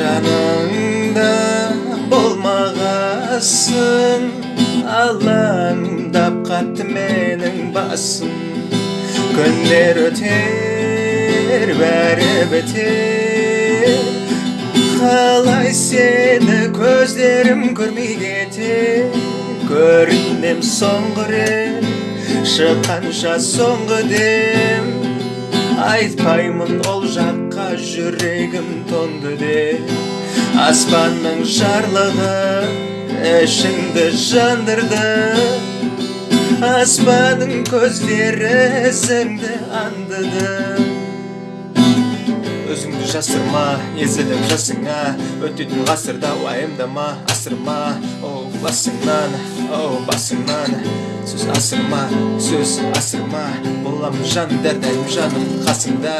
жаныңда болмағасын алаңдап қатты менің басым. Күндер өтер бәрі бітер. Қалай сені көздерім көрмей кетер. Көрінем соңғы рет шыққанша соңғы дем. Айтпаймын ол жаққа жүрегім тоңды деп аспанның жарлығы ішіңді жандырды. Аспанның көздері ізіңді аңдыды. Өзіңді жасырма езіліп жасыңа. Өтетін ғасырда уайымдама асырма. Оу басыңнан оу басыңнан. Сөз асырма сөз асырма. Боламын жаным дәрдәйім жаным қасыңда